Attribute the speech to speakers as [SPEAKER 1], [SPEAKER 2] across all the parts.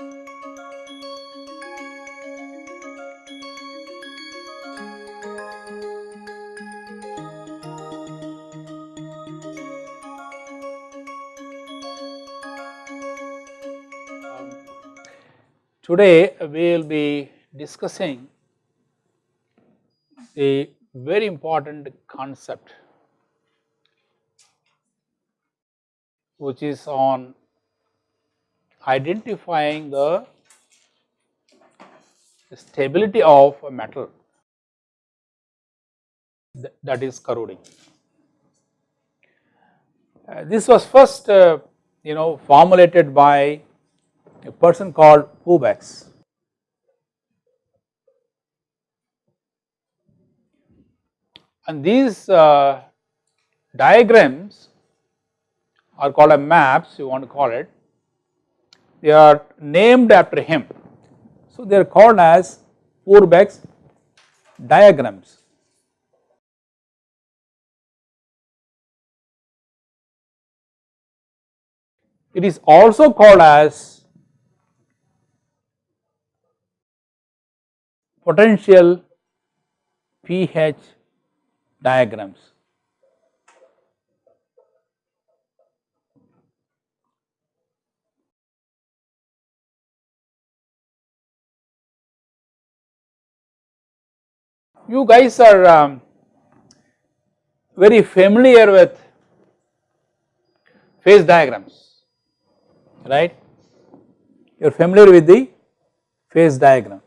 [SPEAKER 1] Um, Today we will be discussing a very important concept which is on identifying the stability of a metal th- that is corroding. Uh, this was first uh, you know formulated by a person called Pourbaix. And these uh, diagrams are called a maps you want to call it, they are named after him. So, they are called as Pourbaix diagrams. It is also called as potential pH diagrams. You guys are um, very familiar with phase diagrams, right? You are familiar with the phase diagram.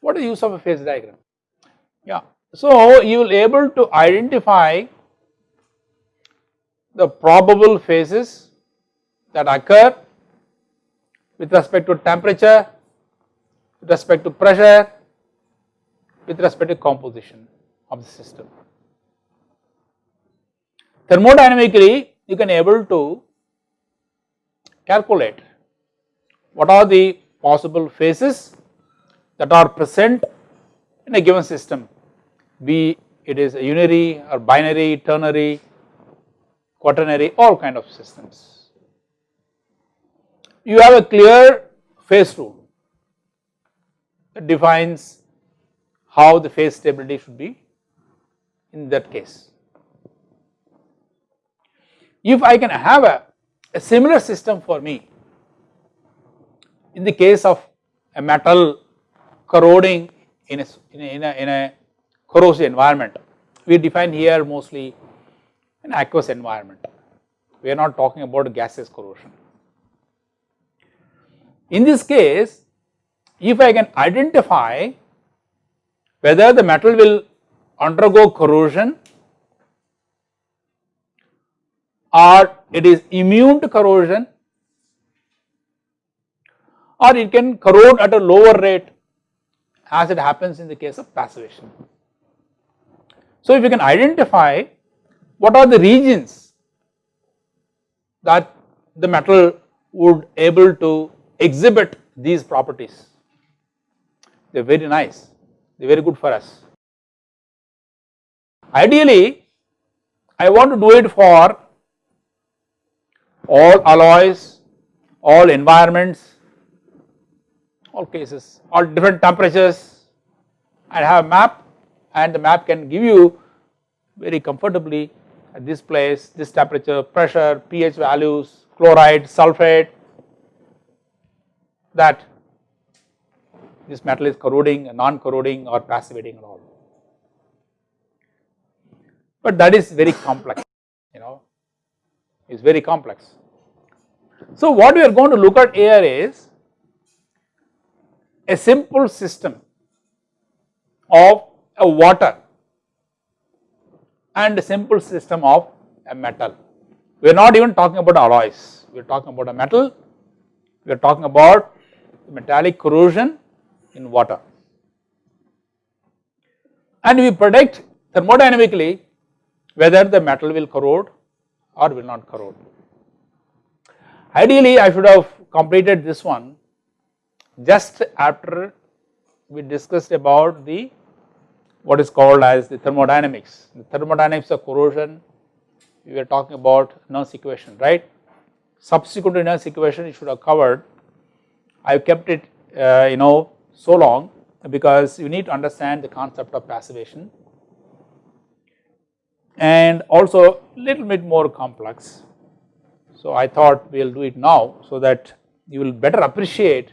[SPEAKER 1] What is the use of a phase diagram? Yeah, so you will able to identify the probable phases that occur with respect to temperature, with respect to pressure, with respect to composition of the system. Thermodynamically, you can able to calculate what are the possible phases that are present in a given system, be it is a unary or binary, ternary, quaternary, all kind of systems. You have a clear phase rule that defines how the phase stability should be in that case. If I can have a, a similar system for me in the case of a metal corroding in a, in a, in a, in a corrosive environment, we define here mostly an aqueous environment, we are not talking about gaseous corrosion. In this case, if I can identify whether the metal will undergo corrosion or it is immune to corrosion or it can corrode at a lower rate as it happens in the case of passivation. So, if you can identify what are the regions that the metal would able to exhibit these properties, they are very nice, they are very good for us. Ideally, I want to do it for all alloys, all environments, all cases, all different temperatures. I have a map and the map can give you very comfortably at this place, this temperature, pressure, pH values, chloride, sulphate that this metal is corroding, non-corroding or passivating and all. But that is very complex, you know, it is very complex. So what we are going to look at here is a simple system of a water and a simple system of a metal. We are not even talking about alloys, we are talking about a metal, we are talking about metallic corrosion in water. And we predict thermodynamically whether the metal will corrode or will not corrode. Ideally, I should have completed this one just after we discussed about the what is called as the thermodynamics, the thermodynamics of corrosion we were talking about Nernst equation right. Subsequent to Nernst equation it should have covered. I have kept it uh, you know so long because you need to understand the concept of passivation and also little bit more complex. So I thought we will do it now so that you will better appreciate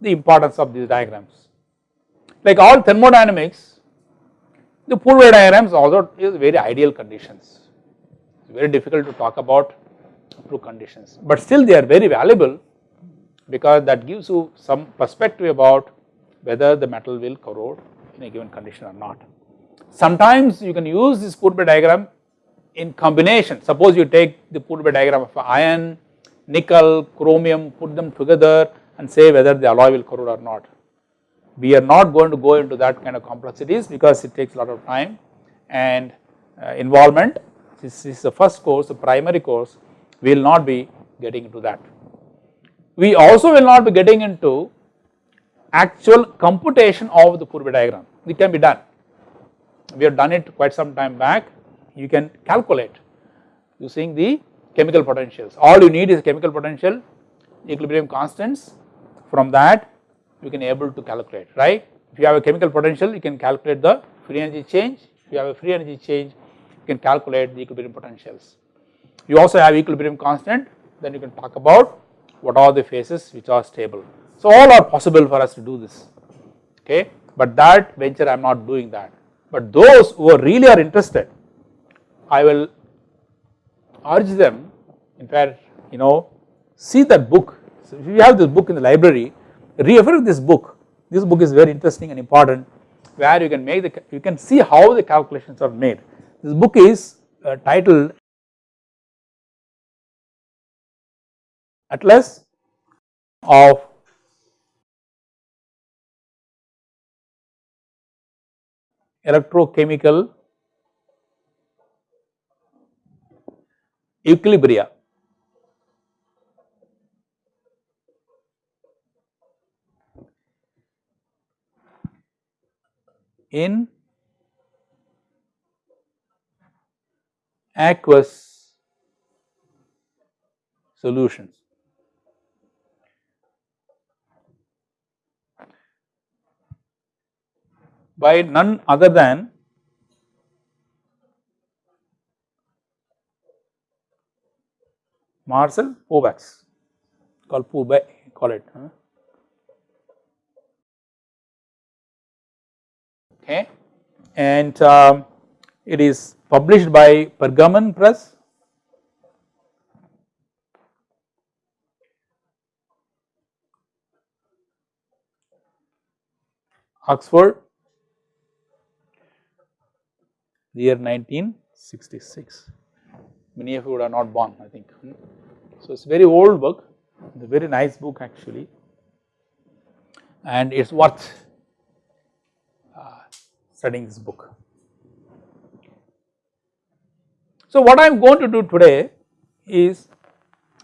[SPEAKER 1] the importance of these diagrams. Like all thermodynamics, the Pourbaix diagrams also is very ideal conditions. Very difficult to talk about true conditions, but still they are very valuable because that gives you some perspective about whether the metal will corrode in a given condition or not. Sometimes you can use this Pourbaix diagram in combination. Suppose you take the Pourbaix diagram of iron, nickel, chromium, put them together and say whether the alloy will corrode or not. We are not going to go into that kind of complexities because it takes a lot of time and uh, involvement. This is the first course, the primary course, we will not be getting into that. We also will not be getting into actual computation of the Pourbaix diagram, it can be done. We have done it quite some time back, you can calculate using the chemical potentials. All you need is chemical potential, equilibrium constants, from that you can able to calculate, right. If you have a chemical potential, you can calculate the free energy change, if you have a free energy change, you can calculate the equilibrium potentials. You also have equilibrium constant, then you can talk about what are the phases which are stable. So all are possible for us to do this okay. But that venture I am not doing that. But those who are really are interested I will urge them in fact you know see that book. So if you have this book in the library refer to this book. This book is very interesting and important where you can make the you can see how the calculations are made. This book is uh, titled Atlas of electrochemical equilibria. in aqueous solutions. By none other than Marcel Pourbaix called Pourbaix call it huh? okay. And um, it is published by Pergamon Press. Oxford year 1966 many of you are not born I think. So it is very old book it's a very nice book actually and it is worth uh, studying this book. So what I am going to do today is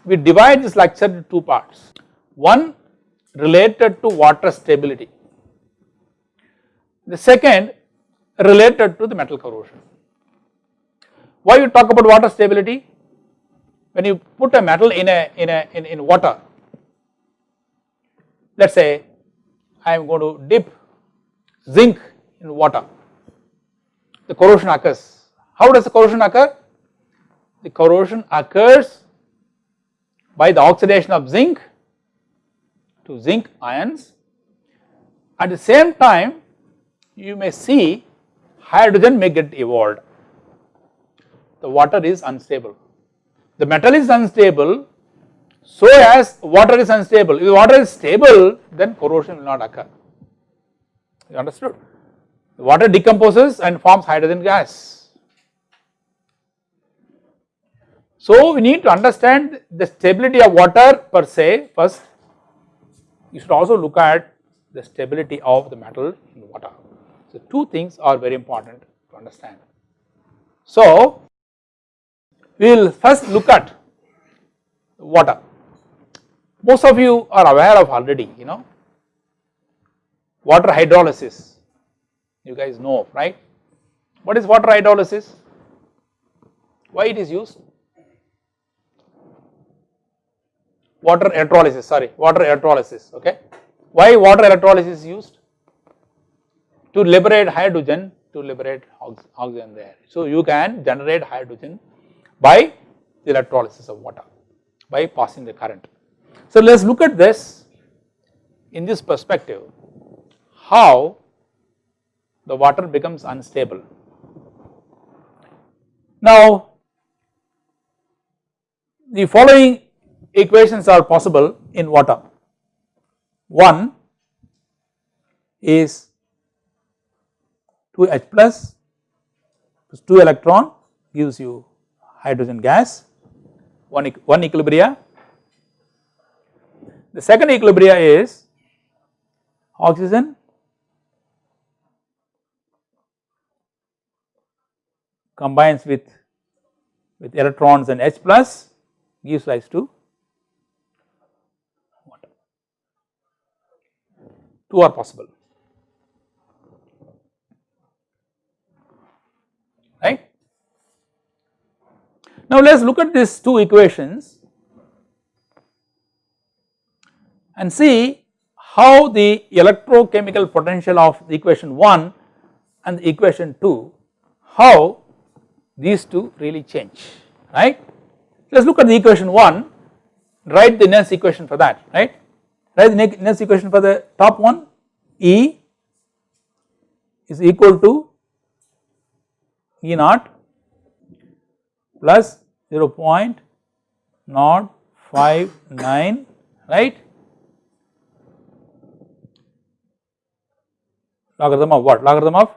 [SPEAKER 1] we divide this lecture into two parts. One related to water stability. The second related to the metal corrosion. Why you talk about water stability? When you put a metal in a in a in, in water, let us say I am going to dip zinc in water, the corrosion occurs. How does the corrosion occur? The corrosion occurs by the oxidation of zinc to zinc ions. At the same time, you may see hydrogen may get evolved. The water is unstable. The metal is unstable, so as water is unstable. If water is stable, then corrosion will not occur. You understood? The water decomposes and forms hydrogen gas. So we need to understand the stability of water per se first. You should also look at the stability of the metal in water. So, two things are very important to understand. So, we will first look at water. Most of you are aware of already, you know, water hydrolysis, you guys know right. What is water hydrolysis? why it is used? Water electrolysis sorry water electrolysis okay. Why water electrolysis is used? To liberate hydrogen to liberate oxygen there. So you can generate hydrogen by the electrolysis of water by passing the current. So let us look at this in this perspective how the water becomes unstable. Now the following equations are possible in water. One is 2H plus 2 electron gives you hydrogen gas, one, one equilibria. The second equilibria is oxygen combines with, with electrons and H plus gives rise to water. Two are possible. Right. Now let us look at these two equations and see how the electrochemical potential of the equation 1 and the equation 2 how these two really change right. Let us look at the equation 1 write the Nernst equation for that right write the Nernst equation for the top one E is equal to E naught plus 0.059 right? Logarithm of what? Logarithm of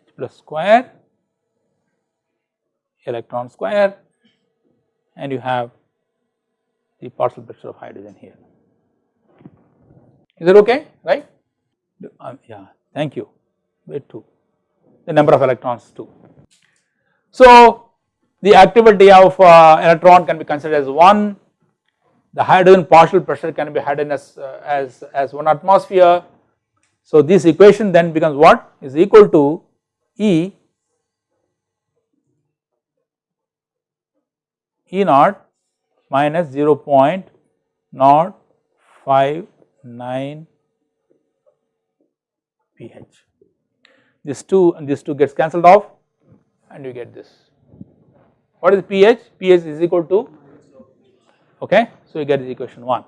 [SPEAKER 1] h plus square electron square and you have the partial pressure of hydrogen here. Is that okay? Right? Um, yeah. Thank you. Wait 2 the number of electrons too. So the activity of uh, electron can be considered as 1, the hydrogen partial pressure can be hidden as, uh, as, as 1 atmosphere. So this equation then becomes what is equal to E E naught minus 0.059 pH this 2 and this 2 gets cancelled off and you get this. What is pH? pH is equal to okay so you get this equation 1.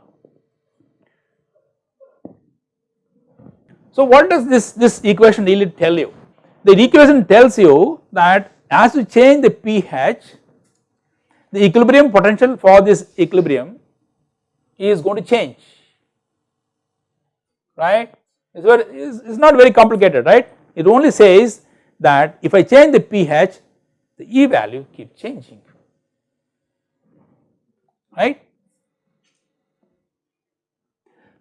[SPEAKER 1] So what does this this equation really tell you? The equation tells you that as you change the pH the equilibrium potential for this equilibrium is going to change right it's, it's not very complicated right it only says that if I change the pH the E value keep changing. Right.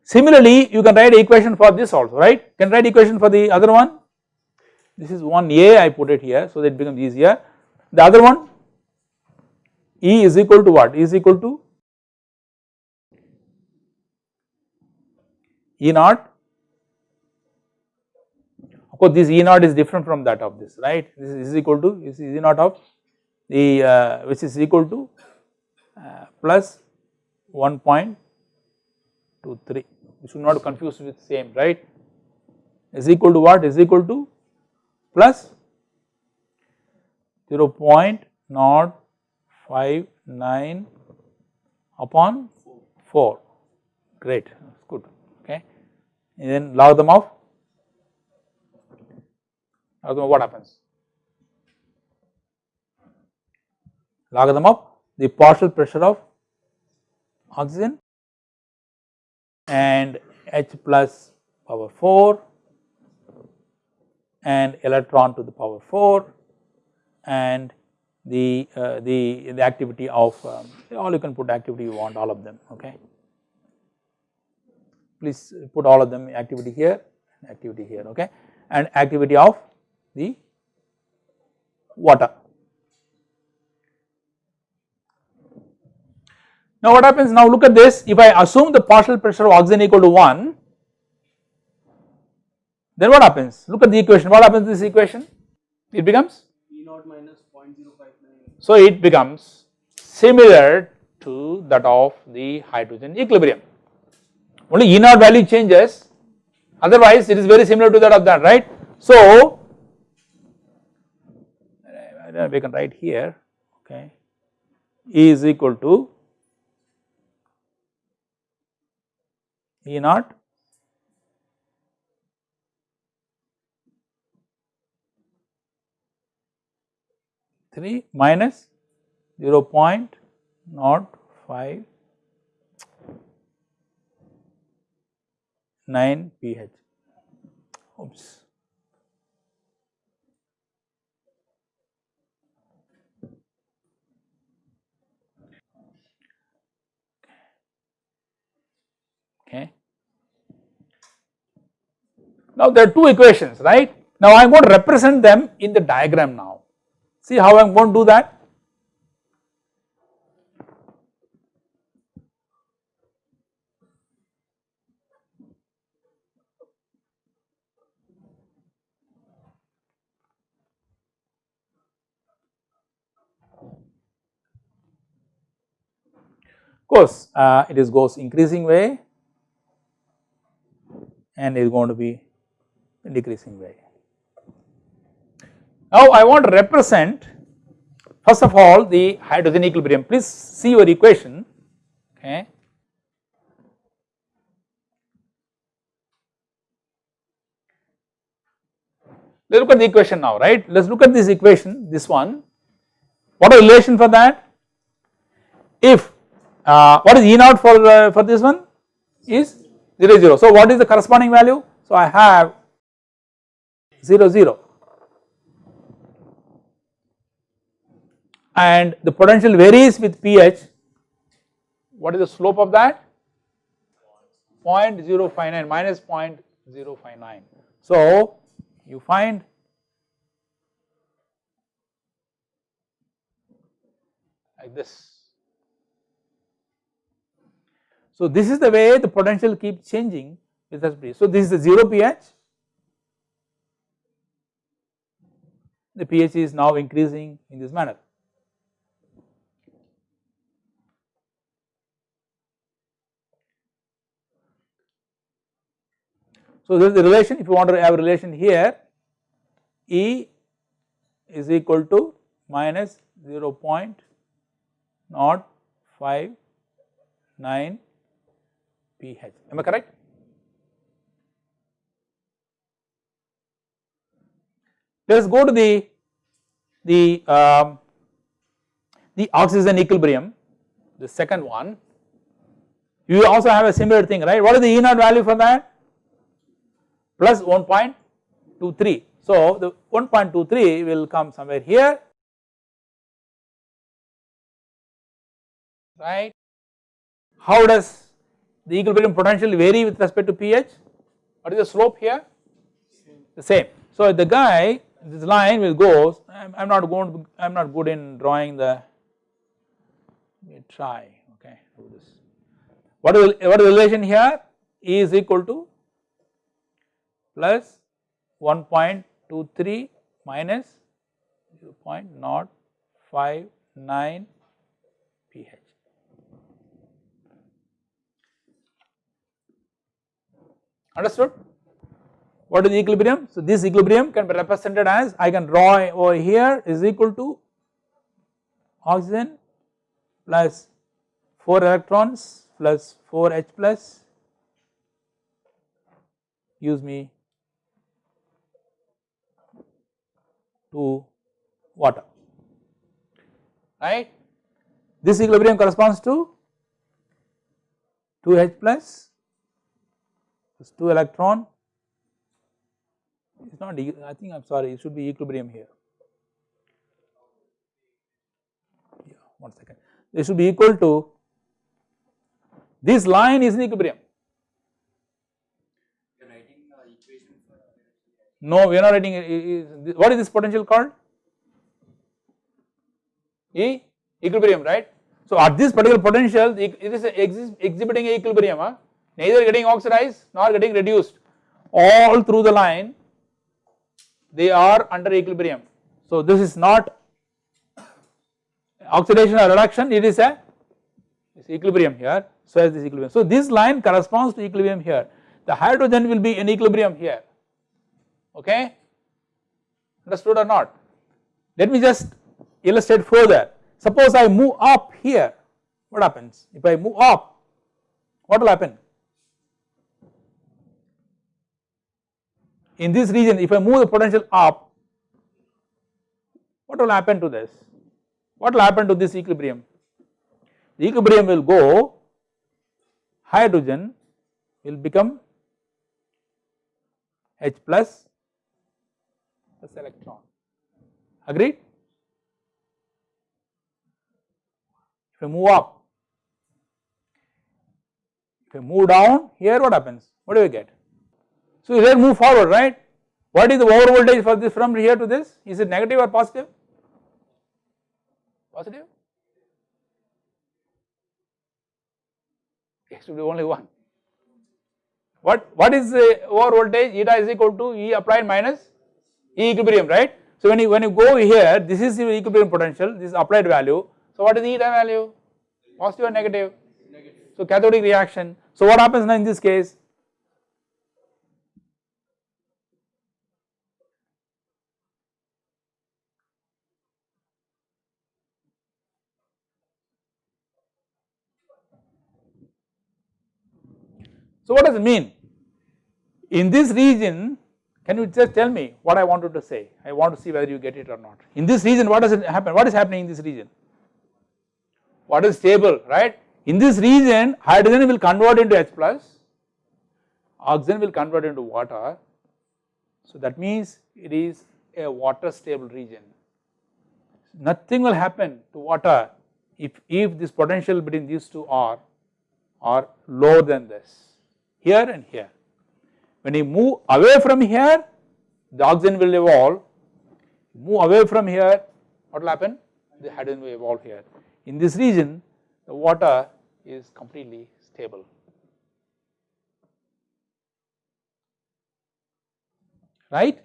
[SPEAKER 1] Similarly you can write equation for this also right? Can write equation for the other one? This is one A I put it here so that it becomes easier. The other one? E is equal to what? E is equal to E naught course this E naught is different from that of this right? This is equal to this is E naught of the uh, which is equal to uh, plus 1.23 you should not confuse with same right? Is equal to what? Is equal to plus 0 0.059 upon 4 great good okay? And then logarithm of logarithm what happens? Logarithm of the partial pressure of oxygen and H plus power 4 and electron to the power 4 and the uh, the the activity of um, all you can put activity you want all of them okay please put all of them activity here activity here okay and activity of the water. Now what happens? Now look at this. If I assume the partial pressure of oxygen equal to 1 then what happens? Look at the equation. What happens to this equation? It becomes?
[SPEAKER 2] E naught minus 0.059
[SPEAKER 1] So it becomes similar to that of the hydrogen equilibrium. Only E naught value changes. Otherwise it is very similar to that of that right. So we can write here okay E is equal to E naught three minus zero point not five nine pH. Oops. Okay. Now there are two equations, right? Now I am going to represent them in the diagram now. See how I am going to do that? Of course, uh, it is goes increasing way and is going to be decreasing way. Now I want to represent first of all the hydrogen equilibrium. Please see your equation. Okay. Let us look at the equation now, right? Let us look at this equation, this one. What the relation for that? If uh, what is E naught for uh, for this one is 0 0. So what is the corresponding value? So I have 0 0 and the potential varies with pH. What is the slope of that? 0 0.059 minus 0.059. So you find like this. So this is the way the potential keeps changing with us. So this is the 0 pH. The pH is now increasing in this manner. So this is the relation if you want to have a relation here E is equal to minus 0 0.059 pH am I correct? Let us go to the the um, the oxygen equilibrium the second one you also have a similar thing right what is the E naught value for that plus 1.23. So the 1.23 will come somewhere here right. How does the equilibrium potential vary with respect to pH? What is the slope here? The same. So the guy this line will go I am not going to I am not good in drawing the let me try okay do this. What is what is the relation here? E is equal to plus 1.23 minus 0.059 pH. Understood? What is the equilibrium? So this equilibrium can be represented as I can draw over here is equal to oxygen plus 4 electrons plus 4 H plus use me to water right. This equilibrium corresponds to 2 H plus plus 2 electron it is not I think I am sorry it should be equilibrium here yeah one second this should be equal to this line is in equilibrium No, we are not writing what is this potential called? E equilibrium, right? So at this particular potential, it is exhibiting equilibrium, huh? Neither getting oxidized nor getting reduced. All through the line, they are under equilibrium. So this is not oxidation or reduction it is a equilibrium here so as this equilibrium. So this line corresponds to equilibrium here the hydrogen will be in equilibrium here okay understood or not. Let me just illustrate further suppose I move up here what happens if I move up what will happen in this region if I move the potential up what will happen to this? What will happen to this equilibrium? The equilibrium will go hydrogen will become H plus plus electron. Agreed? If I move up if I move down here what happens? What do we get so here move forward right? What is the over voltage for this from here to this? Is it negative or positive? Positive? it should be only one. What what is the over voltage? Eta is equal to E applied minus E equilibrium right? So when you when you go here this is your equilibrium potential this is applied value. So what is the eta value? Positive or negative? Negative. So cathodic reaction. So what happens now in this case So what does it mean? In this region, can you just tell me what I wanted to say? I want to see whether you get it or not. In this region, what does it happen? What is happening in this region? What is stable, right? In this region, hydrogen will convert into H plus, oxygen will convert into water. So that means it is a water stable region. Nothing will happen to water if, if this potential between these two are, are lower than this here and here. When you move away from here, the oxygen will evolve, move away from here, what will happen? The hydrogen will evolve here. In this region, the water is completely stable. Right?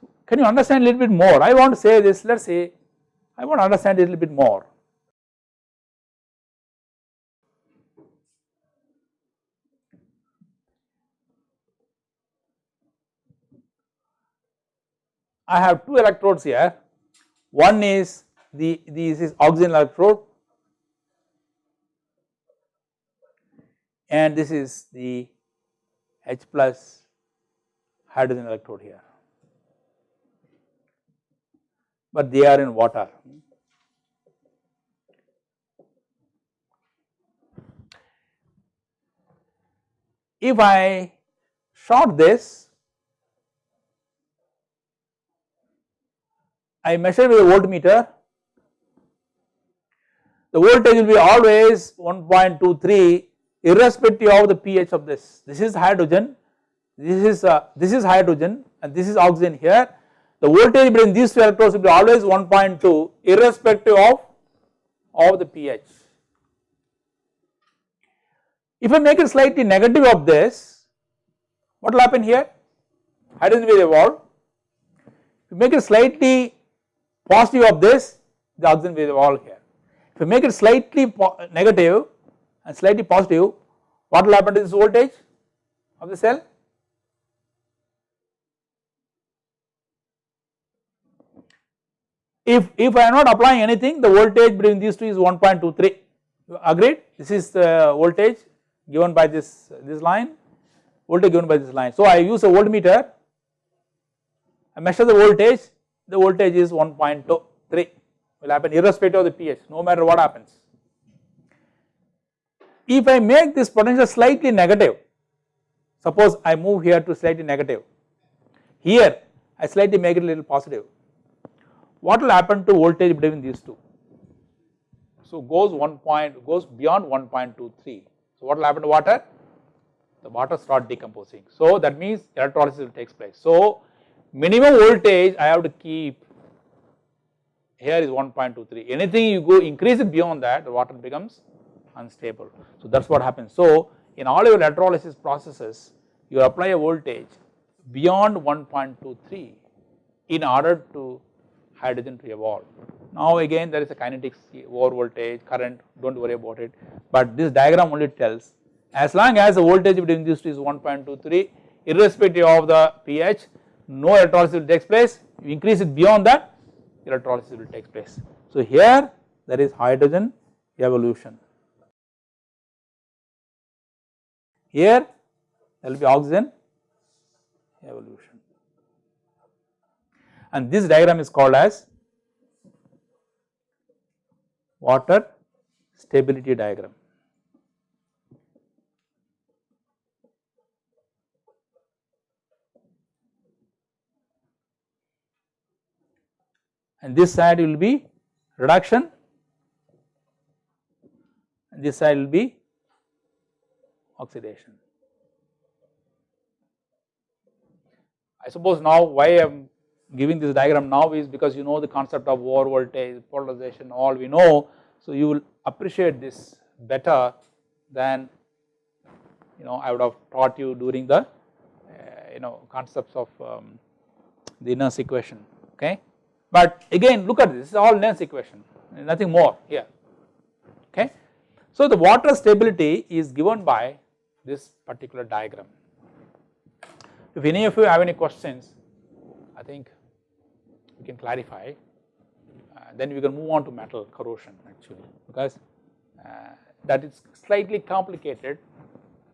[SPEAKER 1] So can you understand a little bit more? I want to say this, let us say, I want to understand a little bit more. I have two electrodes here. One is the this is oxygen electrode and this is the H plus hydrogen electrode here, but they are in water. If I short this I measure with a voltmeter, the voltage will be always 1.23 irrespective of the pH of this. This is hydrogen, this is uh, this is hydrogen and this is oxygen here. The voltage between these two electrodes will be always 1.2 irrespective of of the pH. If I make it slightly negative of this, what will happen here? Hydrogen will evolve. If you make it slightly positive of this the oxygen will evolve here. If you make it slightly negative and slightly positive what will happen to this voltage of the cell? If, if I am not applying anything the voltage between these two is 1.23 agreed this is the voltage given by this this line voltage given by this line. So I use a voltmeter I measure the voltage the voltage is 1.23 will happen irrespective of the pH no matter what happens. If I make this potential slightly negative suppose I move here to slightly negative. Here I slightly make it a little positive. What will happen to voltage between these two? So goes 1 point goes beyond 1.23 so what will happen to water? The water start decomposing. So that means electrolysis will takes place. So minimum voltage I have to keep here is 1.23 anything you go increase it beyond that the water becomes unstable. So that is what happens. So in all your electrolysis processes you apply a voltage beyond 1.23 in order to hydrogen to evolve Now again there is a kinetics over voltage current do not worry about it but this diagram only tells as long as the voltage between these two is 1.23 irrespective of the pH no electrolysis will take place you increase it beyond that electrolysis will take place. So here there is hydrogen evolution here there will be oxygen evolution and this diagram is called as water stability diagram. And this side will be reduction and this side will be oxidation. I suppose now why I am giving this diagram now is because you know the concept of over voltage, polarization all we know. So you will appreciate this better than you know I would have taught you during the uh, you know concepts of um, the Nernst equation okay. But again look at this, this is all Nernst equation nothing more here okay. So the water stability is given by this particular diagram if any of you have any questions, I think we can clarify. Uh, then we can move on to metal corrosion actually because uh, that is slightly complicated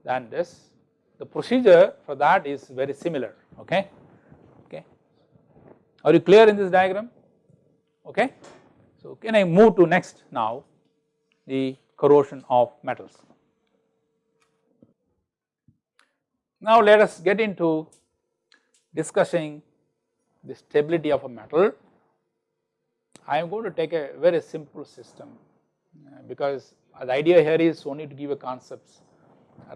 [SPEAKER 1] than this. The procedure for that is very similar. Okay, okay. Are you clear in this diagram? Okay. So can I move to next now the corrosion of metals. Now let us get into discussing the stability of a metal. I am going to take a very simple system uh, because the idea here is only to give a concepts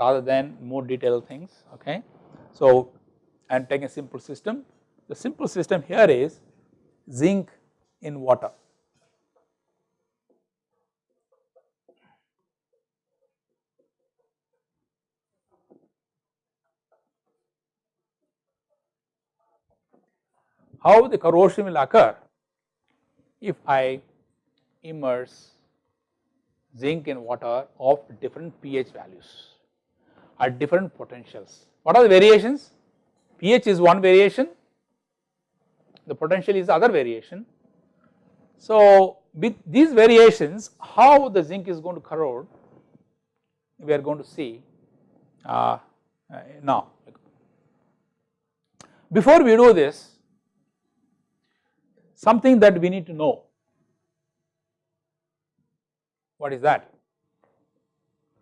[SPEAKER 1] rather than more detailed things okay. So I am taking a simple system. The simple system here is zinc in water. how the corrosion will occur if I immerse zinc in water of different pH values at different potentials. What are the variations? pH is one variation, the potential is the other variation. So with these variations how the zinc is going to corrode we are going to see uh, uh, now. Before we do this something that we need to know. What is that?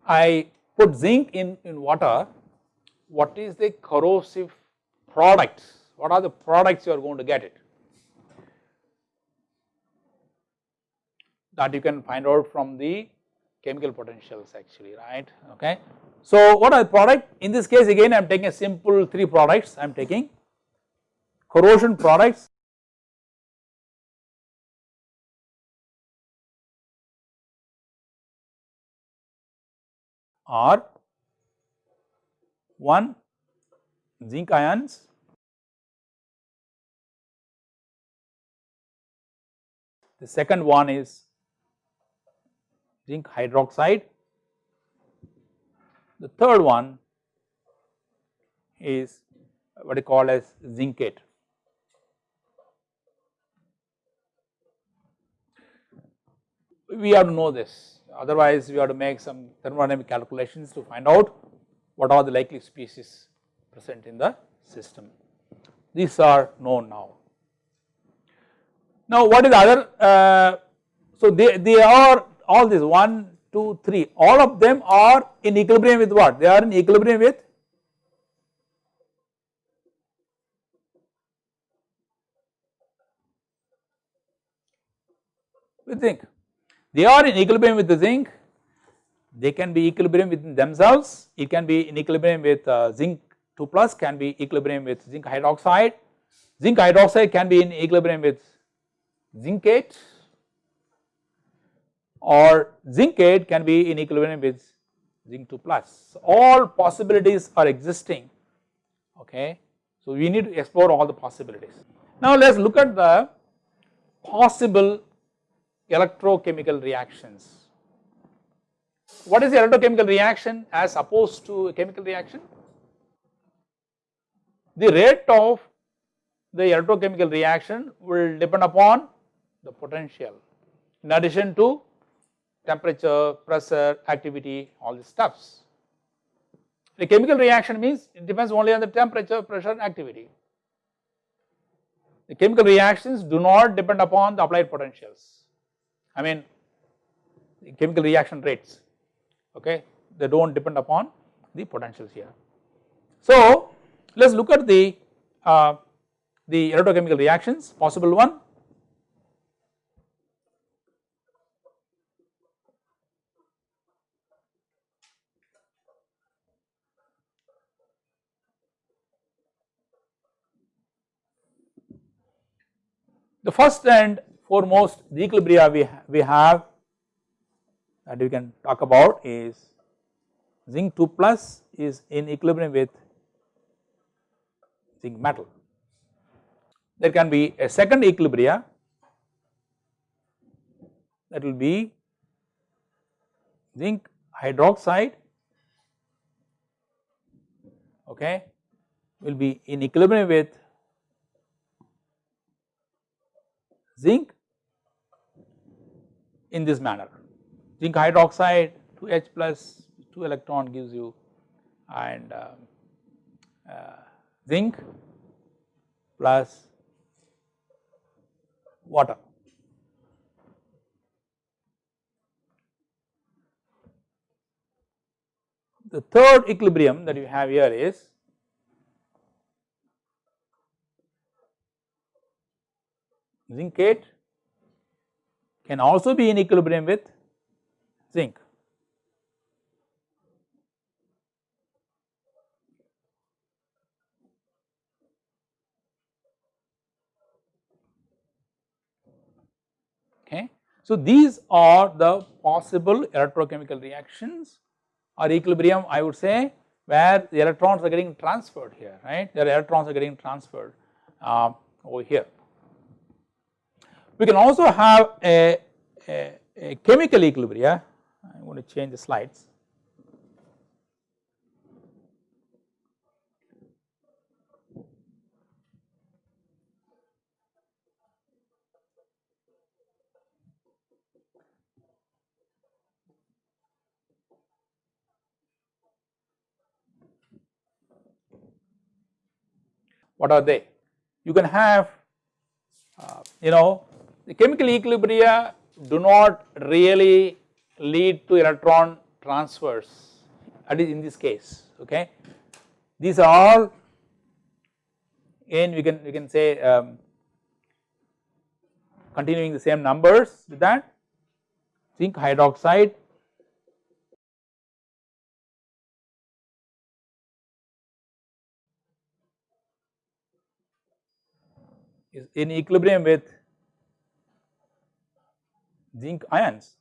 [SPEAKER 1] I put zinc in, in water, what is the corrosive products? What are the products you are going to get it? That you can find out from the chemical potentials actually, right, okay. So what are the product? In this case again I am taking a simple three products I am taking corrosion products, are one zinc ions the second one is zinc hydroxide the third one is what you call as zincate we have to know this otherwise we have to make some thermodynamic calculations to find out what are the likely species present in the system. These are known now. Now what is the other, uh, so they, they are all these 1, 2, 3, all of them are in equilibrium with what? They are in equilibrium with? We think they are in equilibrium with the zinc, they can be equilibrium within themselves, it can be in equilibrium with uh, zinc 2 plus can be equilibrium with zinc hydroxide, zinc hydroxide can be in equilibrium with zincate or zincate can be in equilibrium with zinc 2 plus. All possibilities are existing okay. So we need to explore all the possibilities. Now let us look at the possible electrochemical reactions. What is the electrochemical reaction as opposed to a chemical reaction? The rate of the electrochemical reaction will depend upon the potential in addition to temperature, pressure, activity, all these stuffs. The chemical reaction means it depends only on the temperature, pressure and activity. The chemical reactions do not depend upon the applied potentials. I mean chemical reaction rates, okay, they do not depend upon the potentials here. So, let us look at the, uh, the electrochemical reactions, possible one. The first and foremost the equilibria we, ha we have that we can talk about is zinc 2 plus is in equilibrium with zinc metal. There can be a second equilibria that will be zinc hydroxide okay will be in equilibrium with zinc in this manner. Zinc hydroxide 2H plus 2 electron gives you and uh, uh, zinc plus water. The third equilibrium that you have here is zincate can also be in equilibrium with zinc. Okay. So, these are the possible electrochemical reactions or equilibrium I would say where the electrons are getting transferred here right, the electrons are getting transferred uh, over here. We can also have a, a, a chemical equilibria, I am going to change the slides. What are they? You can have uh, you know the chemical equilibria do not really lead to electron transfers at least in this case okay. These are all again we can we can say um, continuing the same numbers with that zinc hydroxide is in equilibrium with zinc ions.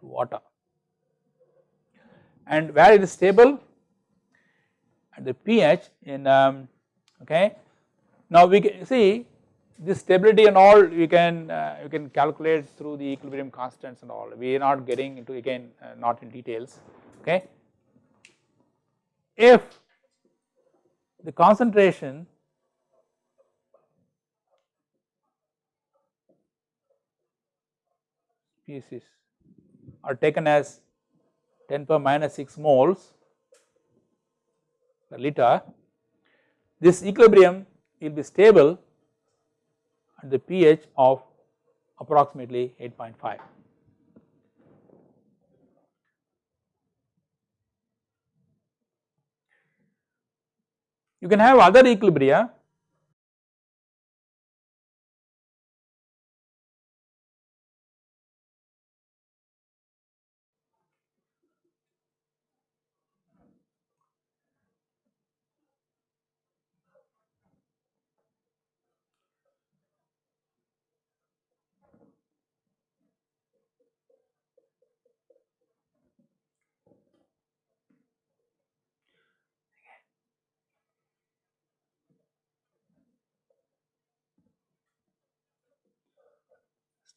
[SPEAKER 1] to water and where it is stable at the pH in um, okay. Now we can see this stability and all we can uh, you can calculate through the equilibrium constants and all we are not getting into again uh, not in details okay. If the concentration species are taken as 10 per minus 6 moles per liter, this equilibrium will be stable at the pH of approximately 8.5. You can have other equilibria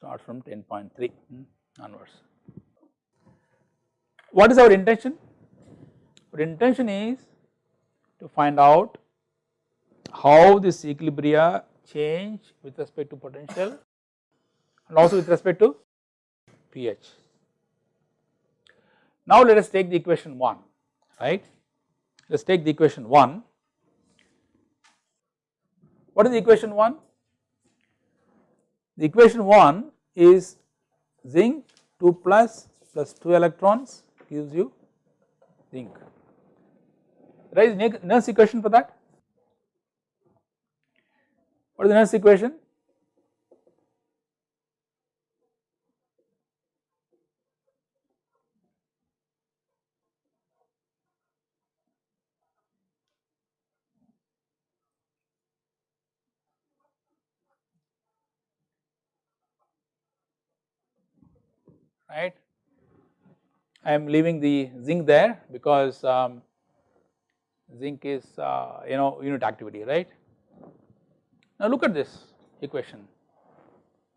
[SPEAKER 1] start from 10.3 hmm, onwards. What is our intention? Our intention is to find out how this equilibria change with respect to potential and also with respect to pH. Now let us take the equation 1 right. Let us take the equation 1. What is the equation 1? The equation 1 is zinc 2 plus plus 2 electrons gives you zinc. Right, Nernst equation for that? What is the Nernst equation? Right. I am leaving the zinc there because um, zinc is uh, you know unit activity right. Now look at this equation.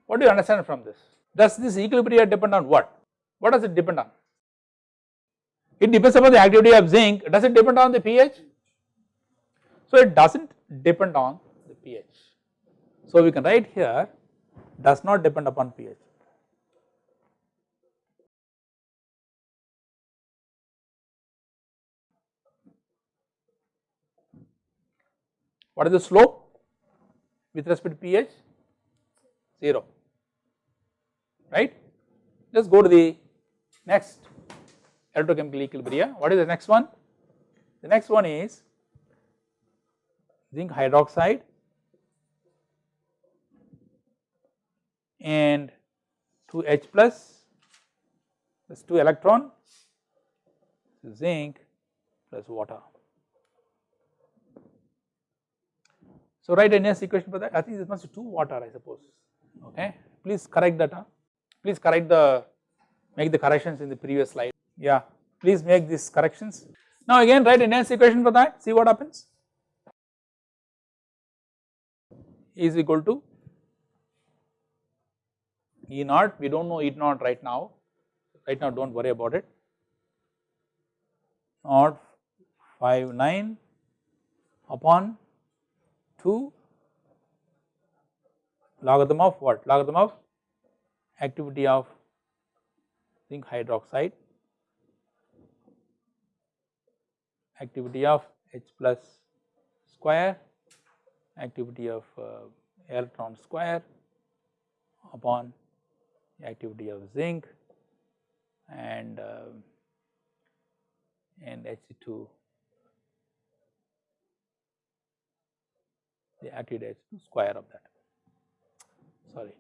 [SPEAKER 1] What do you understand from this? Does this equilibrium depend on what? What does it depend on? It depends upon the activity of zinc. Does it depend on the pH? So it does not depend on the pH. So we can write here does not depend upon pH. What is the slope with respect to pH? 0, right. Let us go to the next electrochemical equilibria. What is the next one? The next one is zinc hydroxide and 2 H plus plus 2 electron zinc plus water. So write a equation for that. I think this must be 2 water I suppose. Okay. Please correct that. Huh? Please correct the make the corrections in the previous slide. Yeah. Please make these corrections. Now again write a equation for that. See what happens. Is equal to E naught. We don't know E naught right now. Right now don't worry about it. Naught 5 9 upon 2 logarithm of what? Logarithm of activity of zinc hydroxide, activity of H plus square, activity of uh, electron square upon activity of zinc and uh, and Hc2 the active square of that. Sorry.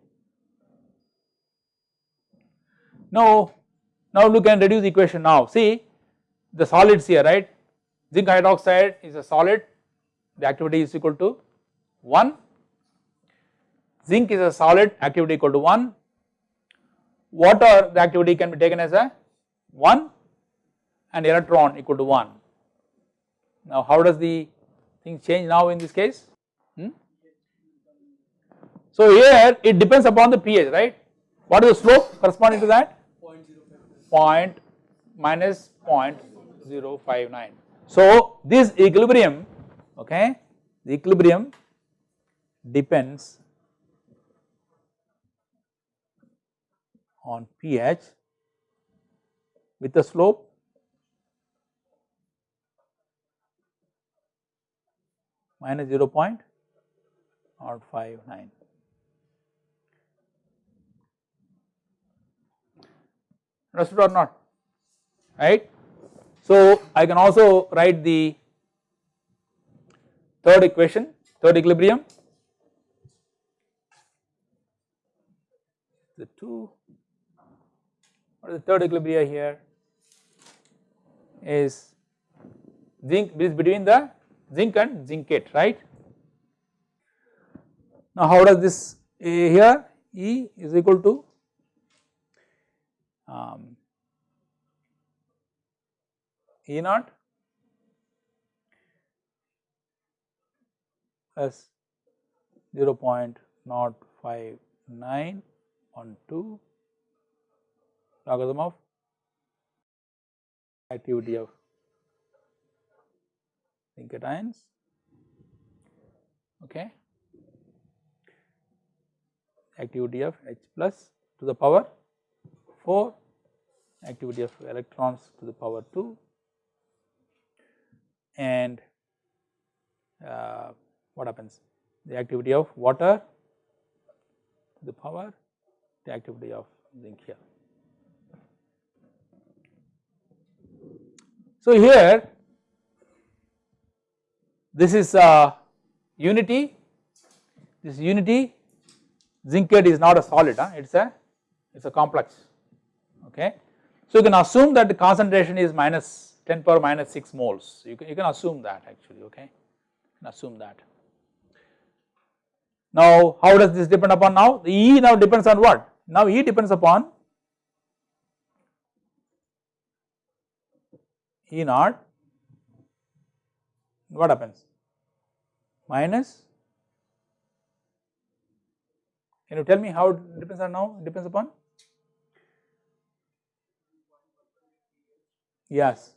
[SPEAKER 1] Now, now look and reduce the equation now. See the solids here right? Zinc hydroxide is a solid. The activity is equal to 1 zinc is a solid. Activity equal to 1 water the activity can be taken as a 1 and electron equal to 1 now how does the thing change now in this case Hmm? So here it depends upon the pH right. What is the slope corresponding to that? Point minus 0.059. So this equilibrium okay the equilibrium depends on pH with the slope minus 0 or 5 9. Understood or not? Right. So I can also write the third equation third equilibrium. The 2 or the third equilibrium here? Is zinc is between the zinc and zincate right now how does this A here? E is equal to um, E naught plus 0 0.059 upon 2 logarithm of activity of zinc ions okay activity of H plus to the power 4 activity of electrons to the power 2 and uh, what happens the activity of water to the power the activity of zinc here. So here this is uh, unity this unity zincate is not a solid huh? it is a it is a complex okay. So you can assume that the concentration is minus 10 power minus 6 moles you can, you can assume that actually okay assume that. Now how does this depend upon now the E now depends on what now E depends upon E naught what happens minus can you tell me how it depends on now? Depends upon? Yes.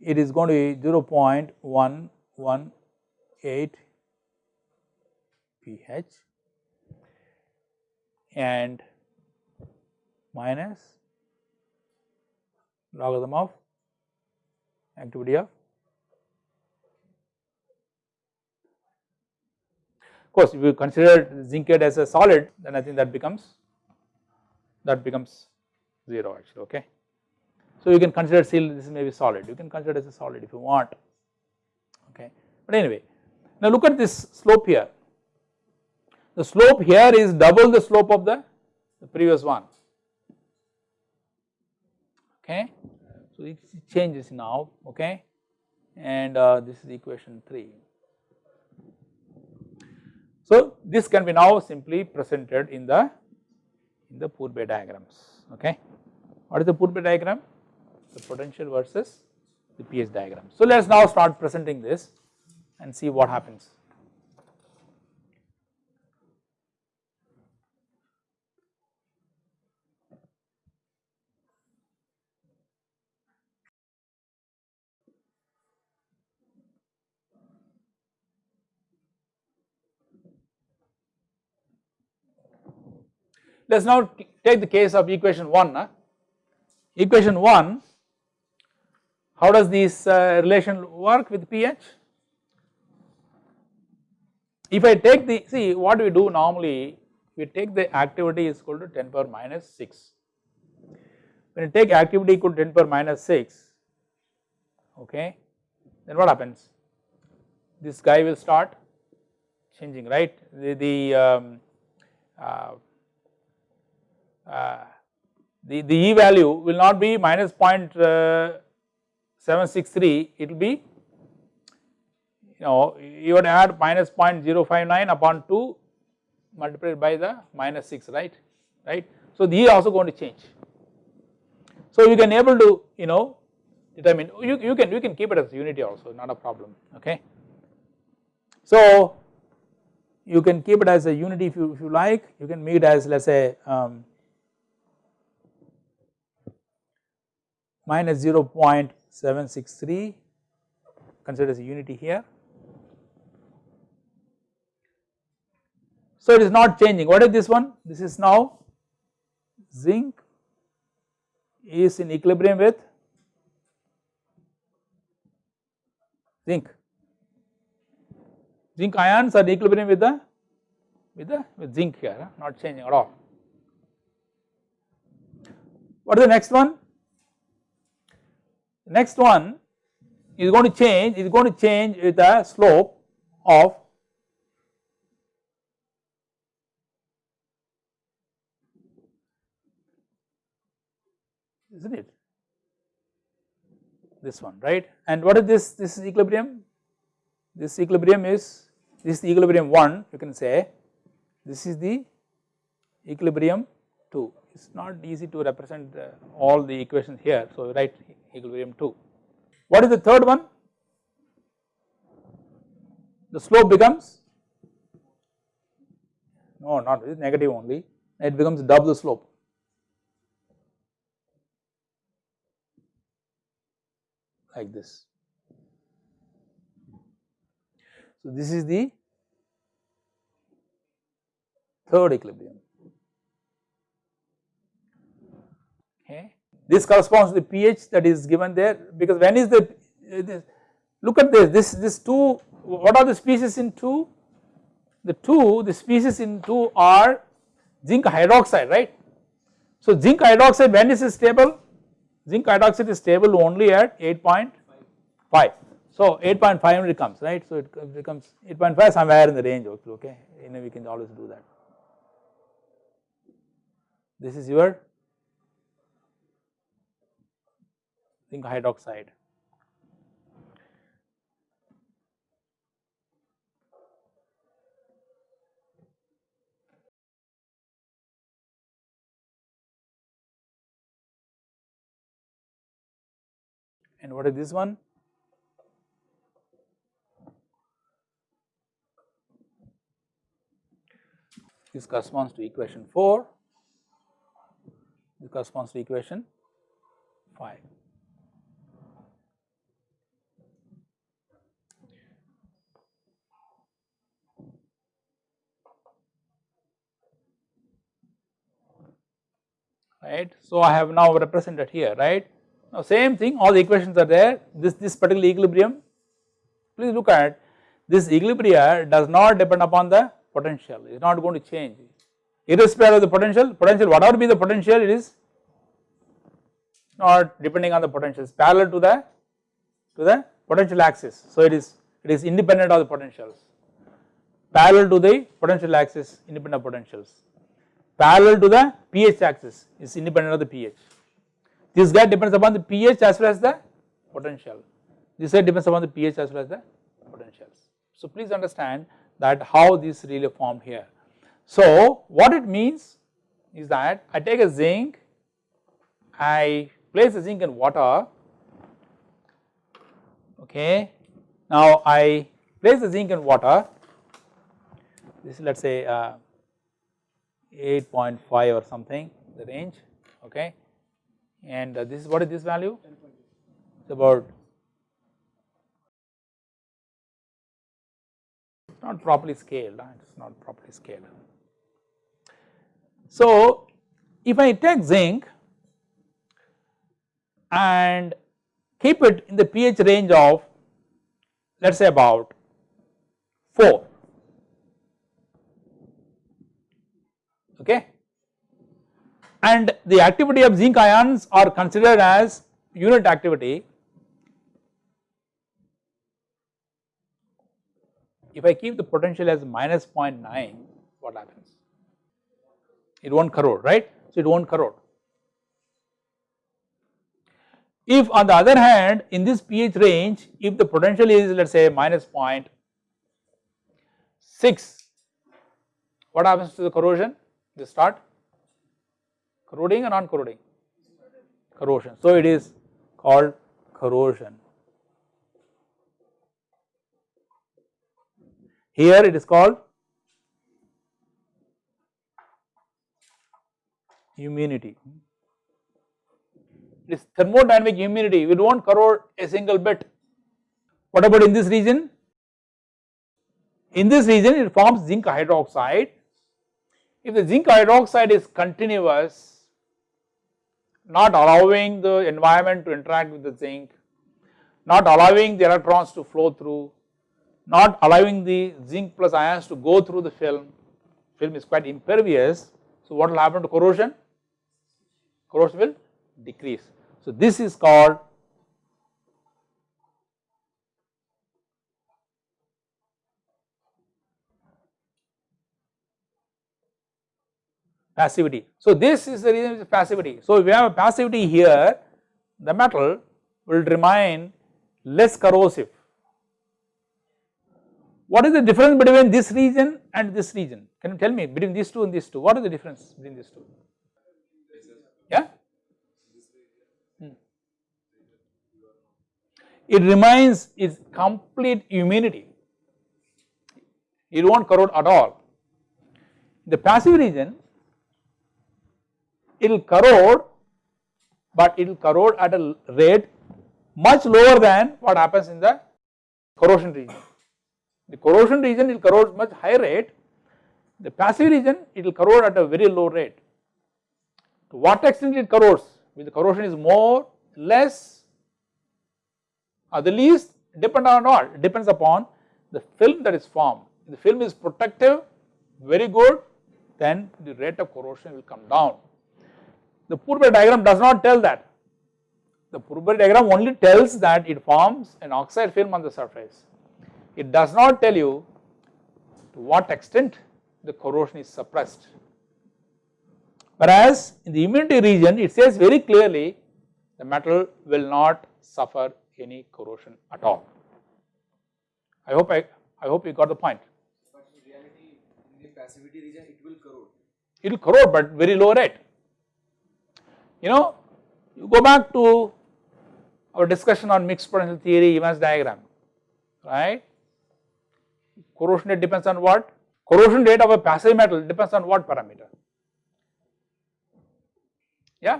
[SPEAKER 1] It is going to be 0.118 pH and minus logarithm of activity of of course if you consider zincate as a solid then I think that becomes that becomes 0 actually okay. So you can consider seal this may be solid. You can consider as a solid if you want okay? But anyway now look at this slope here. The slope here is double the slope of the, the previous one okay? So it changes now okay? And uh, this is equation 3 so this can be now simply presented in the in the Pourbaix diagrams okay what is the Pourbaix diagram the potential versus the pH diagram. So let us now start presenting this and see what happens. Let us now take the case of equation 1. Huh? Equation 1 how does this uh, relation work with pH? If I take the see what we do normally we take the activity is equal to 10 power minus 6. When you take activity equal to 10 power minus 6 okay then what happens this guy will start changing right the, the um, uh, the, the E value will not be minus uh, 0.763 it will be you know you would add minus 0.059 upon 2 multiplied by the minus 6 right right. So the E also going to change. So you can able to you know determine you, you can you can keep it as unity also not a problem okay. So you can keep it as a unity if you if you like you can make it as let us say um, minus 0.763 consider as a unity here. So it is not changing. What is this one? This is now zinc is in equilibrium with zinc. Zinc ions are in equilibrium with the with the with zinc here not changing at all. What is the next one next one is going to change is going to change with the slope of isn't it? This one right? And what is this? This is equilibrium? This equilibrium is this is the equilibrium 1 you can say. This is the equilibrium 2 it is not easy to represent uh, all the equations here. So write equilibrium 2. What is the third one? The slope becomes no not negative only it becomes double the slope. like this. So, this is the third equilibrium. Okay. This corresponds to the pH that is given there because when is the, uh, this, look at this, this, this 2, what are the species in 2? The 2, the species in 2 are zinc hydroxide, right. So, zinc hydroxide when is it stable? Zinc hydroxide is stable only at 8.5. So, 8.5 only comes, right. So, it becomes 8.5 somewhere in the range, okay, you know we can always do that. This is your zinc hydroxide. And what is this one? This corresponds to equation 4, this corresponds to equation 5. Right. So, I have now represented here right. Now, same thing all the equations are there this this particular equilibrium please look at this equilibrium does not depend upon the potential it is not going to change irrespective of the potential potential whatever be the potential it is not depending on the potential it is parallel to the to the potential axis. So, it is it is independent of the potentials parallel to the potential axis independent of potentials parallel to the pH axis is independent of the pH. This guy depends upon the pH as well as the potential. This guy depends upon the pH as well as the potentials. So please understand that how this really formed here. So what it means is that I take a zinc, I place the zinc in water, okay. Now I place the zinc in water, this is let us say uh, 8.5 or something the range okay? And uh, this is what is this value? It's about not properly scaled it's not properly scaled. So if I take zinc and keep it in the pH range of let us say about 4 okay and the activity of zinc ions are considered as unit activity. If I keep the potential as minus 0.9 what happens? It not corrode right, so it not corrode. If on the other hand in this pH range if the potential is let us say minus 0.6 what happens to the corrosion? They start corroding or non corroding? Corrosion. So it is called corrosion. Here it is called immunity. It is thermodynamic immunity, we do not corrode a single bit. What about in this region? In this region it forms zinc hydroxide if the zinc hydroxide is continuous, not allowing the environment to interact with the zinc, not allowing the electrons to flow through, not allowing the zinc plus ions to go through the film, film is quite impervious. So what will happen to corrosion? Corrosion will decrease. So this is called passivity. So this is the reason of passivity. So if we have a passivity here, the metal will remain less corrosive. What is the difference between this region and this region? Can you tell me between these two and these two? What is the difference between these two? Yeah? Hmm. It remains its complete immunity. It not corrode at all. The passive region it will corrode but it will corrode at a rate much lower than what happens in the corrosion region. The corrosion region will corrode much higher rate, the passive region it will corrode at a very low rate. To what extent it corrodes, if the corrosion is more, less or the least depend on what, It depends upon the film that is formed. If the film is protective, very good, then the rate of corrosion will come down. The Pourbaix diagram does not tell that. The Pourbaix diagram only tells that it forms an oxide film on the surface. It does not tell you to what extent the corrosion is suppressed. Whereas in the immunity region it says very clearly the metal will not suffer any corrosion at all. I hope I, I hope you got the point.
[SPEAKER 2] But in reality, in the passivity region, it will corrode.
[SPEAKER 1] It will corrode but very low rate. You know, you go back to our discussion on mixed potential theory Evans diagram, right. Corrosion rate depends on what? Corrosion rate of a passive metal depends on what parameter? Yeah?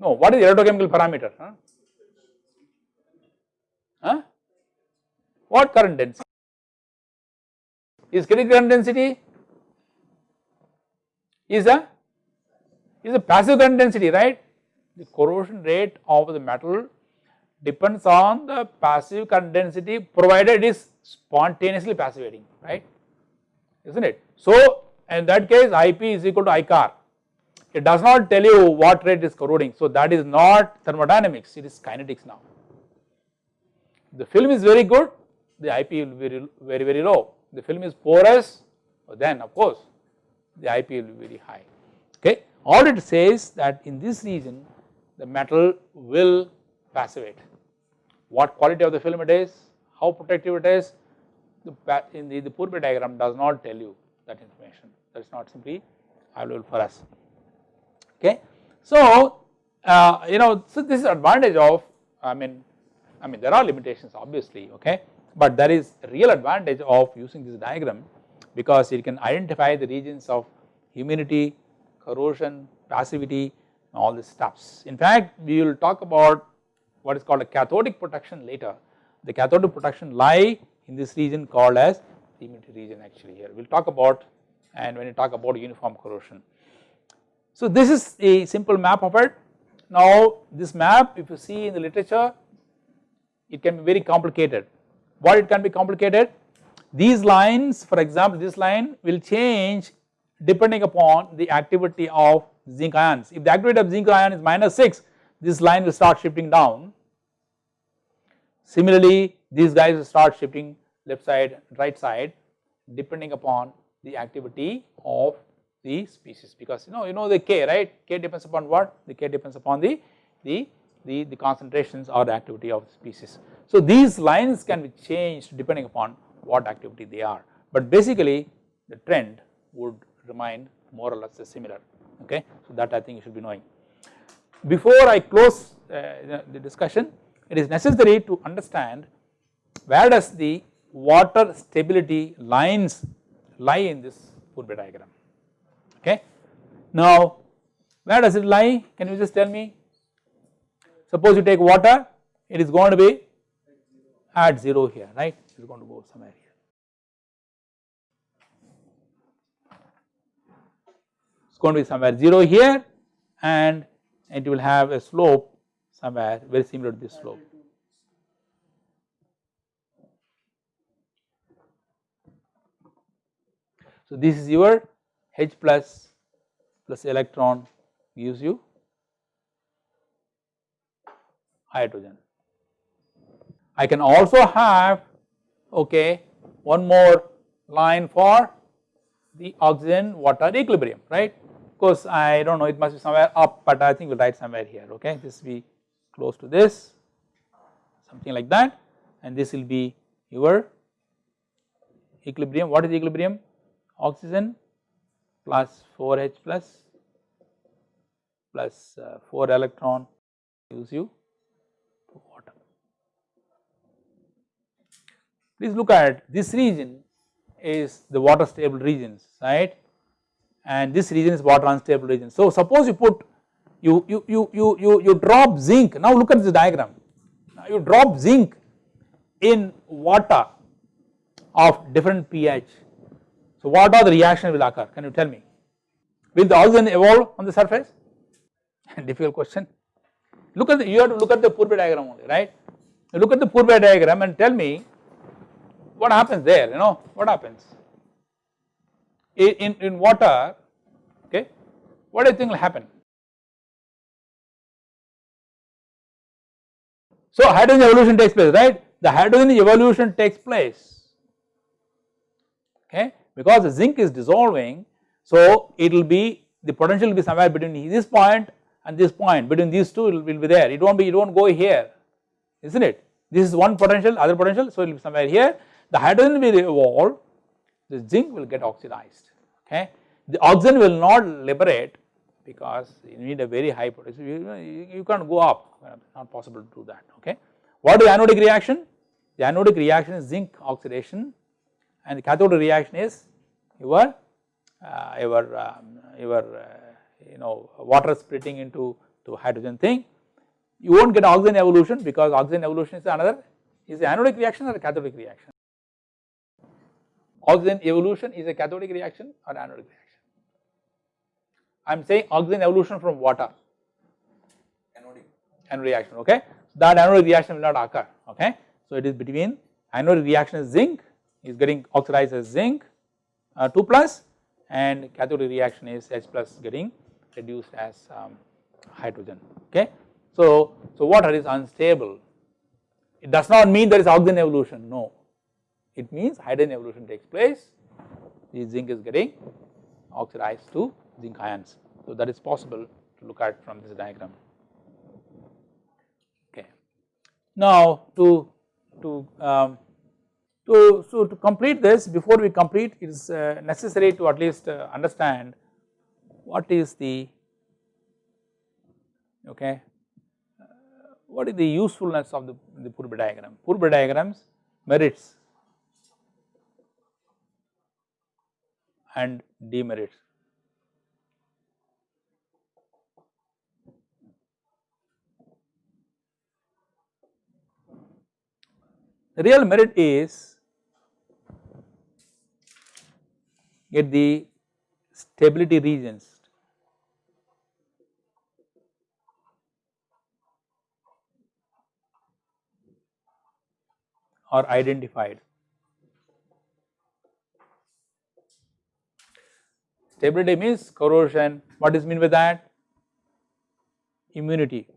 [SPEAKER 1] No, what is electrochemical parameter? Huh? Huh? What current density? Is critical current density is a is a passive current density, right? The corrosion rate of the metal depends on the passive current density provided it is spontaneously passivating, right? Isn't it? So, in that case IP is equal to ICAR. It does not tell you what rate is corroding. So, that is not thermodynamics, it is kinetics now. The film is very good, the IP will be very, very low. The film is porous, then of course the IP will be very high. Okay. All it says that in this region the metal will passivate. What quality of the film it is, how protective it is, the, in the, the Pourbaix diagram does not tell you that information that is not simply available for us okay. So uh, you know so this is advantage of I mean I mean there are limitations obviously okay but there is real advantage of using this diagram because it can identify the regions of immunity, corrosion, passivity all these stuffs. In fact we will talk about what is called a cathodic protection later. The cathodic protection lie in this region called as the immunity region actually here. We will talk about and when you talk about uniform corrosion. So this is a simple map of it. Now this map if you see in the literature it can be very complicated. What it can be complicated? These lines for example this line will change depending upon the activity of zinc ions. If the activity of zinc ion is minus 6 this line will start shifting down. Similarly these guys will start shifting left side right side depending upon the activity of the species because you know you know the K right K depends upon what the K depends upon the the the, the concentrations or the activity of the species. So these lines can be changed depending upon what activity they are. But basically the trend would remain more or less similar okay? So that I think you should be knowing. Before I close uh, the discussion it is necessary to understand where does the water stability lines lie in this Pourbaix diagram okay. Now where does it lie? Can you just tell me? Suppose you take water it is going to be at 0 here right is going to go somewhere here. It is going to be somewhere 0 here and it will have a slope somewhere very similar to this slope. So this is your H plus plus electron gives you hydrogen. I can also have okay one more line for the oxygen water equilibrium right? Of course I do not know it must be somewhere up but I think we will write somewhere here okay? This will be close to this something like that. And this will be your equilibrium. What is equilibrium? Oxygen plus 4H plus plus uh, 4 electron gives you water. Please look at this region is the water stable regions right? And this region is water unstable region. So suppose you put you you you you you, you drop zinc. Now look at this diagram. Now you drop zinc in water of different pH. So what are the reaction will occur? Can you tell me? Will the oxygen evolve on the surface? Difficult question. Look at the you have to look at the Pourbaix diagram only right? Look at the Pourbaix diagram and tell me what happens there you know what happens? In, in, water okay what do you think will happen? So hydrogen evolution takes place right? The hydrogen evolution takes place okay because the zinc is dissolving so it will be the potential will be somewhere between this point and this point between these two it will, be there. It not be it not go here isn't it? This is one potential other potential so it will be somewhere here the hydrogen will evolve the zinc will get oxidized okay. The oxygen will not liberate because you need a very high potential you, you, can't go up not possible to do that okay. What is the anodic reaction? The anodic reaction is zinc oxidation and the cathodic reaction is your uh, your um, your uh, you know water splitting into to hydrogen thing you will not get oxygen evolution because oxygen evolution is another is the anodic reaction or cathodic reaction oxygen evolution is a cathodic reaction or anodic reaction. I am saying oxygen evolution from water
[SPEAKER 2] Anodic.
[SPEAKER 1] anodic reaction okay so that anodic reaction will not occur okay. So it is between anodic reaction is zinc is getting oxidized as zinc uh, 2 plus and cathodic reaction is H plus getting reduced as um, hydrogen okay. So, so water is unstable it does not mean there is oxygen evolution no it means hydrogen evolution takes place, the zinc is getting oxidized to zinc ions. So that is possible to look at from this diagram. Okay. Now to to um, to so to complete this before we complete it is uh, necessary to at least uh, understand what is the okay uh, what is the usefulness of the the Pourbaix diagram. Pourbaix diagrams merits and demerits. The real merit is get the stability regions are identified Stability means corrosion, what is mean by that? Immunity.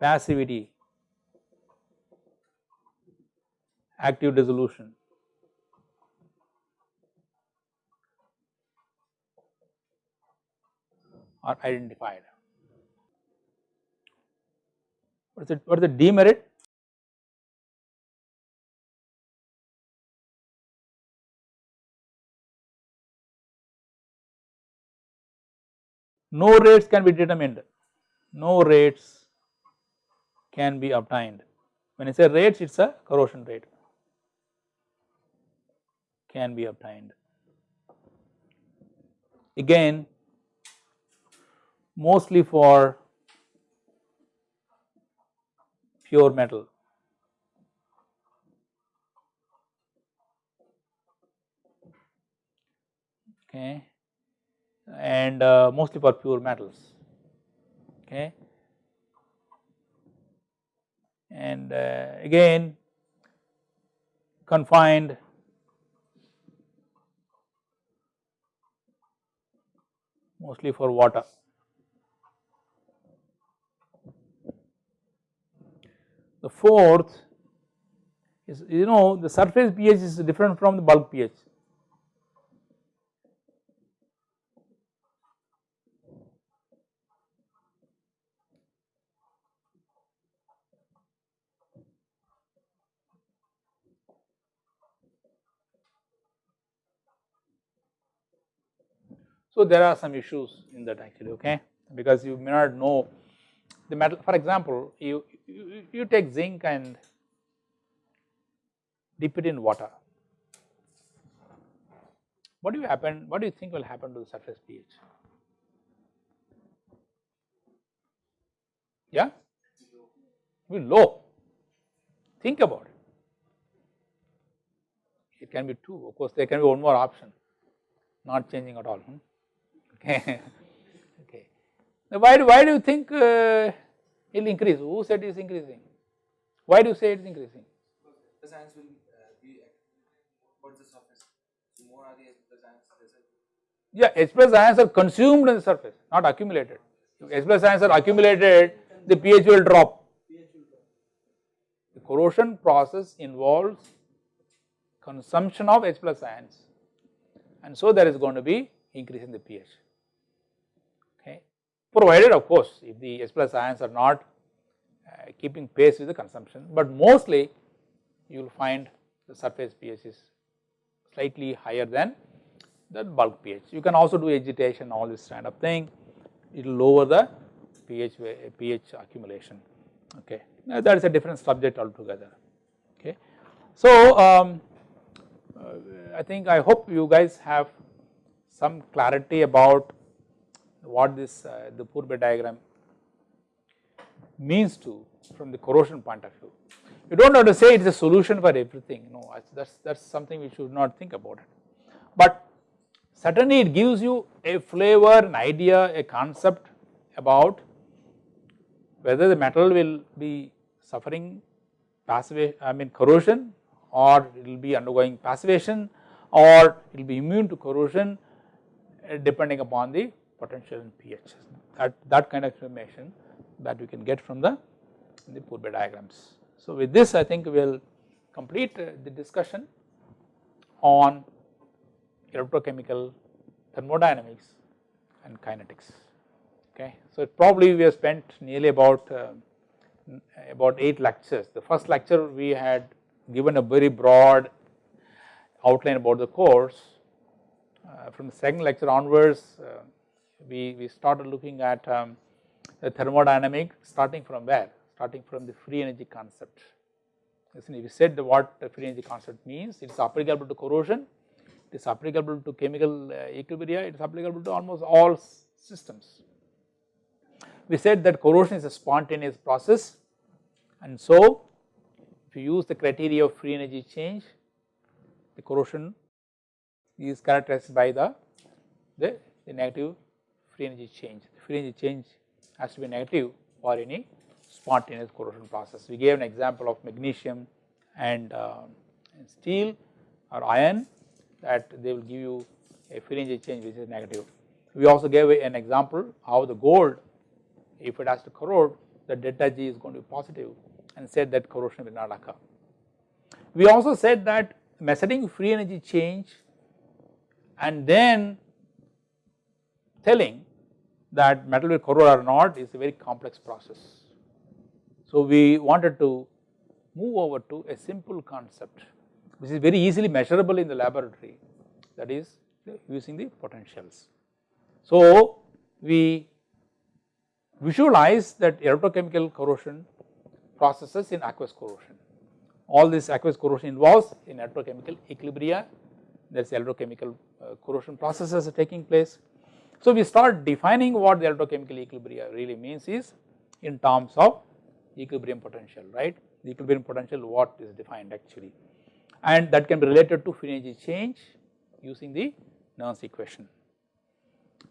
[SPEAKER 1] Passivity, active dissolution. are identified. What is it? What is the demerit? No rates can be determined, no rates can be obtained. When I say rates it is a corrosion rate can be obtained. Again mostly for pure metal. Okay and uh, mostly for pure metals. Okay? And uh, again confined mostly for water. The fourth is you know the surface pH is different from the bulk pH So there are some issues in that actually okay because you may not know the metal for example you, you, you take zinc and dip it in water what do you happen, what do you think will happen to the surface pH? Yeah, It will be low, think about it. It can be 2, of course there can be one more option, not changing at all, hmm? okay. Now why, why do you think uh, it will increase, who said it is increasing? Why do you say it is increasing?
[SPEAKER 2] The science will uh, be what's the surface? The more are the science.
[SPEAKER 1] Yeah, H plus ions are consumed in the surface, not accumulated. If H plus ions are accumulated, the pH will drop. The corrosion process involves consumption of H plus ions and so there is going to be increase in the pH. Provided of course, if the H plus ions are not uh, keeping pace with the consumption, but mostly you will find the surface pH is slightly higher than the bulk pH. You can also do agitation all this kind of thing, it will lower the pH, pH accumulation okay. Now that is a different subject altogether okay. So um, uh, I think I hope you guys have some clarity about what this uh, the Pourbaix diagram means to from the corrosion point of view. You do not have to say it is a solution for everything no that is that is something we should not think about it. But certainly it gives you a flavor an idea a concept about whether the metal will be suffering passive I mean corrosion or it will be undergoing passivation or it will be immune to corrosion uh, depending upon the potential in pH that, that kind of information that we can get from the, the Pourbaix diagrams. So with this I think we will complete uh, the discussion on electrochemical thermodynamics and kinetics okay. So probably we have spent nearly about uh, about 8 lectures. The first lecture we had given a very broad outline about the course. Uh, from the second lecture onwards uh, we, we started looking at um, the thermodynamic starting from where? Starting from the free energy concept. Listen, we said what the free energy concept means, it is applicable to corrosion, it is applicable to chemical uh, equilibria, it is applicable to almost all systems. We said that corrosion is a spontaneous process and so if you use the criteria of free energy change, the corrosion is characterized by the, the, the negative free energy change. The free energy change has to be negative for any spontaneous corrosion process. We gave an example of magnesium and, uh, and steel or iron that they will give you a free energy change which is negative. We also gave an example how the gold if it has to corrode the delta G is going to be positive and said that corrosion will not occur. We also said that measuring free energy change and then telling that metal will corrode or not is a very complex process. So we wanted to move over to a simple concept which is very easily measurable in the laboratory that is using the potentials. So we visualize that electrochemical corrosion processes in aqueous corrosion. All this aqueous corrosion involves in electrochemical equilibria, there is electrochemical uh, corrosion processes taking place. So we start defining what the electrochemical equilibria really means is in terms of equilibrium potential, right. The equilibrium potential what is defined actually and that can be related to free energy change using the Nernst equation.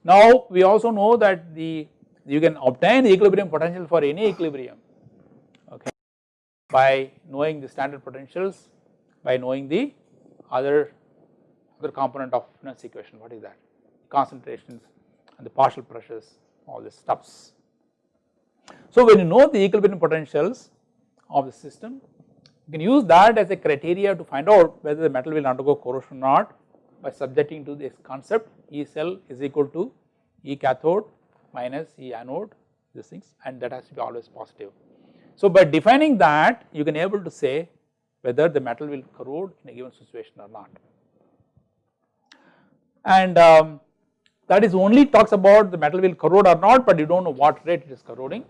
[SPEAKER 1] Now we also know that the you can obtain the equilibrium potential for any equilibrium okay by knowing the standard potentials by knowing the other other component of Nernst equation what is that concentrations and the partial pressures all the stuffs. So when you know the equilibrium potentials of the system you can use that as a criteria to find out whether the metal will undergo corrosion or not by subjecting to this concept E cell is equal to E cathode minus E anode these things and that has to be always positive. So by defining that you can able to say whether the metal will corrode in a given situation or not. And um, that is only talks about the metal will corrode or not but you do not know what rate it is corroding.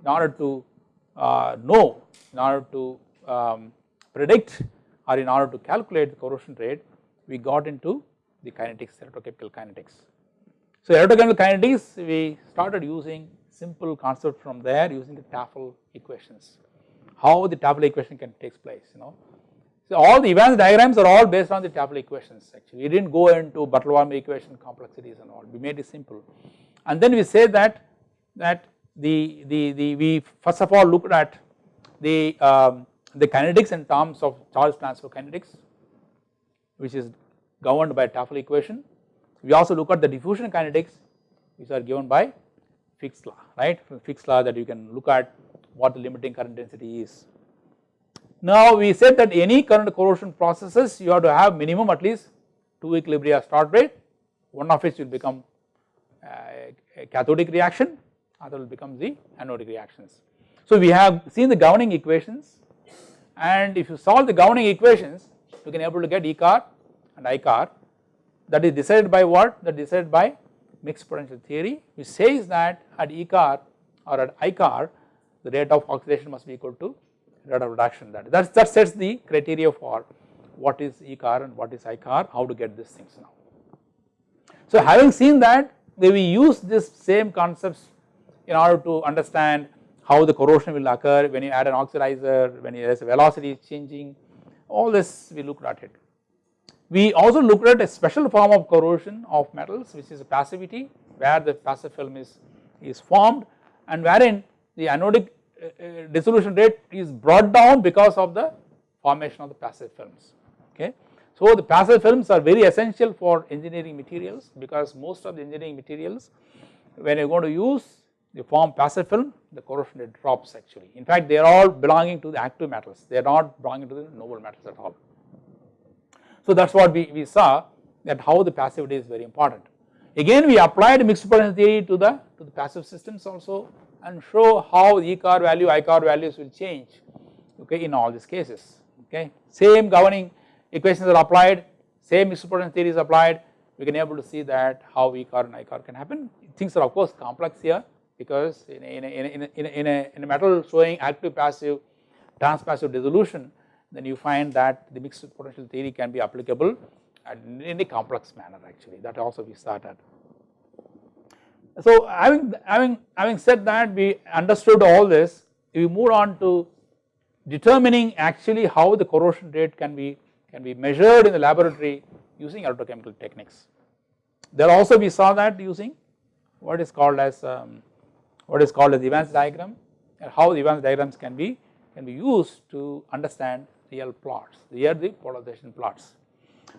[SPEAKER 1] In order to uh, know, in order to um, predict or in order to calculate the corrosion rate we got into the kinetics, electrochemical kinetics. So electrochemical kinetics we started using simple concept from there using the Tafel equations, how the Tafel equation can takes place you know. So all the Evans diagrams are all based on the Tafel equations actually we did not go into Butler-Volmer equation complexities and all we made it simple and then we say that that the, the, the we first of all looked at the, um, the kinetics in terms of charge transfer kinetics which is governed by Tafel equation. We also look at the diffusion kinetics which are given by Fick's law right from Fick's law that you can look at what the limiting current density is. Now we said that any current corrosion processes you have to have minimum at least 2 equilibria start rate. One of which will become uh, a cathodic reaction other will become the anodic reactions. So we have seen the governing equations and if you solve the governing equations you can able to get E car and I car. That is decided by what? That is decided by mixed potential theory which says that at E car or at I car the rate of oxidation must be equal to reduction that that, that sets the criteria for what is E car and what is I car how to get these things now. So having seen that we use this same concepts in order to understand how the corrosion will occur when you add an oxidizer, when there is velocity changing, all this we looked at it. We also looked at a special form of corrosion of metals which is a passivity where the passive film is, is formed and wherein the anodic Uh, uh, dissolution rate is brought down because of the formation of the passive films okay. So the passive films are very essential for engineering materials because most of the engineering materials when you are going to use they form passive film the corrosion rate drops actually. In fact they are all belonging to the active metals they are not belonging to the noble metals at all. So that is what we, we saw that how the passivity is very important. Again we applied mixed potential theory to the to the passive systems also and show how E car value I car values will change okay in all these cases okay. Same governing equations are applied same mixed potential theory is applied we can able to see that how E car and I car can happen things are of course complex here because in a, in a, in a, in a, in a, in a metal showing active passive transpassive dissolution then you find that the mixed potential theory can be applicable in a complex manner actually that also we started. So having, having, having said that we understood all this we moved on to determining actually how the corrosion rate can be can be measured in the laboratory using electrochemical techniques. There also we saw that using what is called as um, what is called as the Evans diagram and how the Evans diagrams can be can be used to understand real plots, here the polarization plots.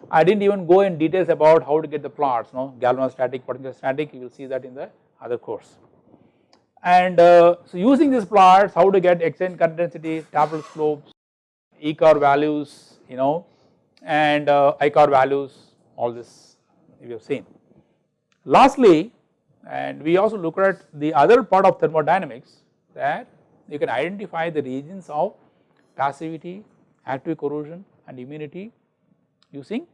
[SPEAKER 1] I did not even go in details about how to get the plots, no galvanostatic, potentiostatic, you will see that in the other course. And uh, so using these plots, how to get exchange current density, Tafel slopes, E car values, you know, and uh, I car values, all this we have seen. Lastly, and we also look at the other part of thermodynamics that you can identify the regions of passivity, active corrosion and immunity using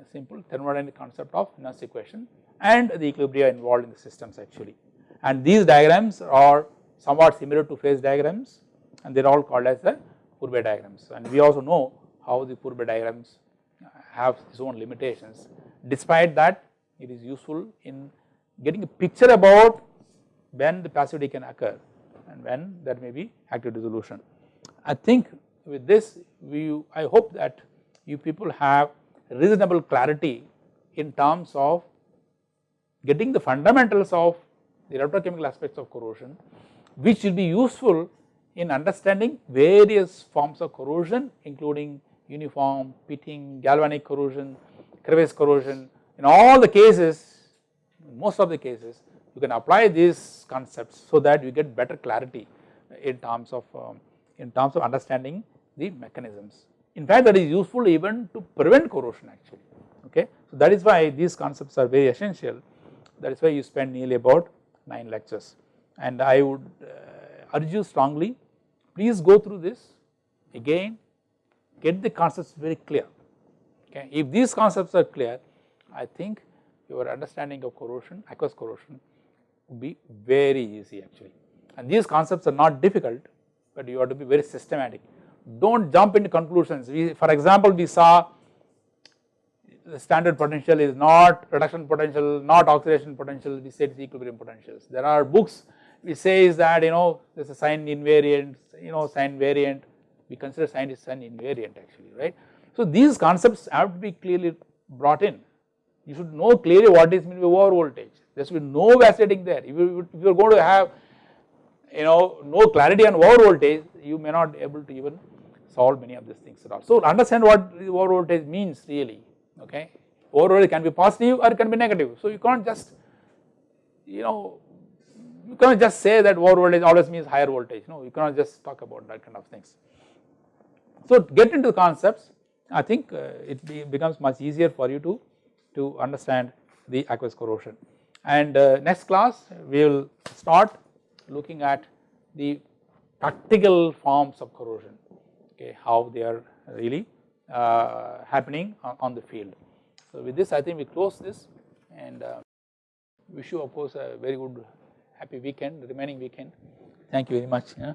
[SPEAKER 1] a simple thermodynamic concept of Nernst equation and the equilibria involved in the systems actually. And these diagrams are somewhat similar to phase diagrams and they are all called as the Pourbaix diagrams and we also know how the Pourbaix diagrams uh, have its own limitations despite that it is useful in getting a picture about when the passivity can occur and when there may be active dissolution. I think with this we I hope that you people have reasonable clarity in terms of getting the fundamentals of the electrochemical aspects of corrosion which will be useful in understanding various forms of corrosion including uniform, pitting, galvanic corrosion, crevice corrosion in all the cases most of the cases you can apply these concepts so that you get better clarity in terms of um, in terms of understanding the mechanisms. In fact that is useful even to prevent corrosion actually. Okay. So that is why these concepts are very essential. That is why you spend nearly about 9 lectures. And I would uh, urge you strongly please go through this. Again get the concepts very clear. Okay. If these concepts are clear I think your understanding of corrosion aqueous corrosion would be very easy actually. And these concepts are not difficult but you have to be very systematic do not jump into conclusions we for example we saw the standard potential is not reduction potential, not oxidation potential, we say it's equilibrium potentials. There are books which says that you know there is a sign invariant, you know sign variant, we consider sign is sign invariant actually, right. So these concepts have to be clearly brought in. You should know clearly what is meant by over voltage. There should be no vacillating there. If you, if you are going to have you know no clarity on over voltage, you may not be able to even solve many of these things at all. So understand what over voltage means really okay. Over voltage can be positive or it can be negative. So you can't just you know you cannot just say that over voltage always means higher voltage no you cannot just talk about that kind of things. So get into the concepts I think uh, it be becomes much easier for you to, to understand the aqueous corrosion and uh, next class we will start looking at the practical forms of corrosion okay how they are really uh, happening on, on, the field. So with this I think we close this and uh, wish you of course a very good happy weekend remaining weekend thank you very much. Yeah.